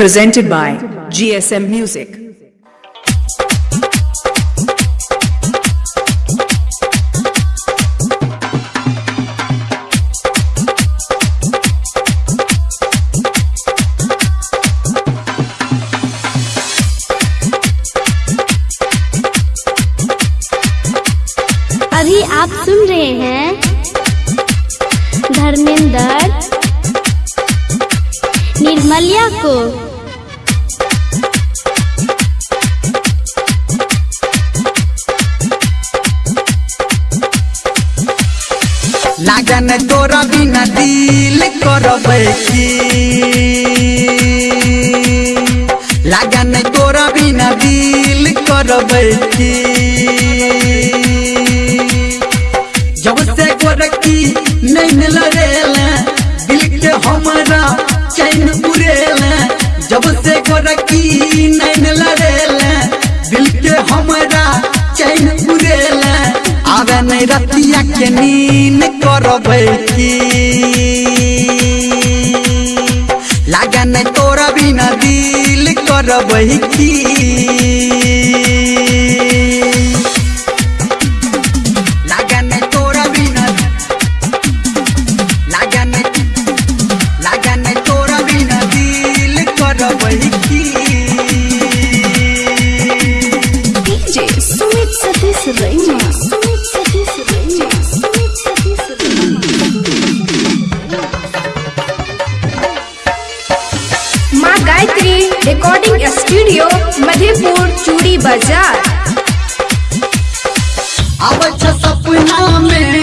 Presented by GSM Music. अभी आप सुन रहे हैं धर्मेंद्र निर्मलिया को लागन तोरा बिना दिल करबै लागन तोरा बिना दिल करबै जब से नहीं लड़ेला दिल के हमारा चैन उड़ेला, जब से नहीं रतिया के नींद करबै की? लागा नहीं तोरा बिना दिल करबै की? लागा नहीं तोरा बिना लागा नहीं लागा नहीं तोरा बिना दिल करबै की? डीजे सुमित सतीश रैना। माँ रिकॉर्डिंग स्टूडियो मधेपुर चूड़ी बाज़ार अब अच्छा सपना में।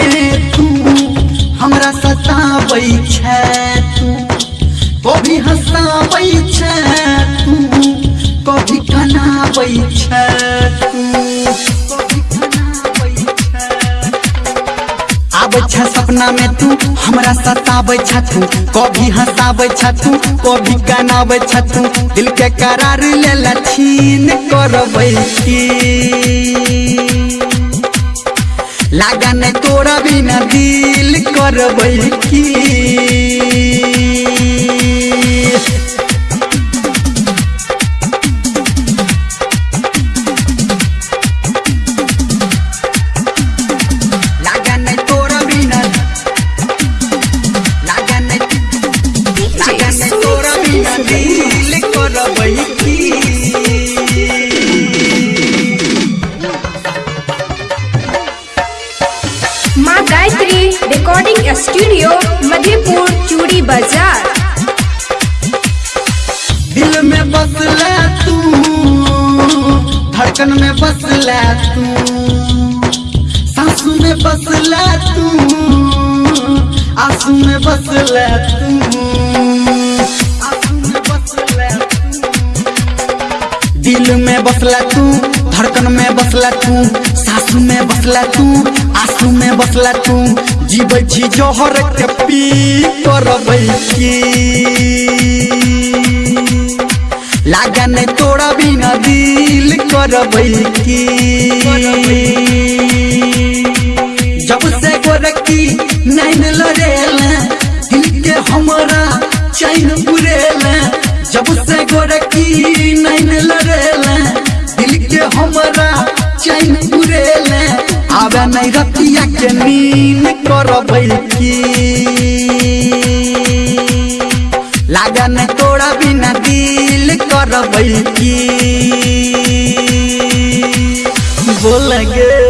छ सपना में तू हमरा सताबे छ कभी हंसाबै छ कभी कनाबै छ दिल के करार ले लछीन करबै की। लागन तोरा बिना दिल करबै की। स्टूडियो मधेपुर चूड़ी बाज़ार दिल में बसला तू, धड़कन में बसला तू, सांसू में तू में बसला तू, आँसू में बसला तू। दिल में बसला तू, धड़कन में बसला तू, सासू में बसला तू, आँसू में बसला तू, जीबै छी जोहर के पी करबै की। लागा नहीं तोरा बिना दिल करबै की। जब से गोरकी नहीं लड़ेला, दिल के हमारा चैन उड़ेला जब से आवे नहीं रतिया के नीन करबै की। लागन नहीं बिना दिल कर की। बोल गे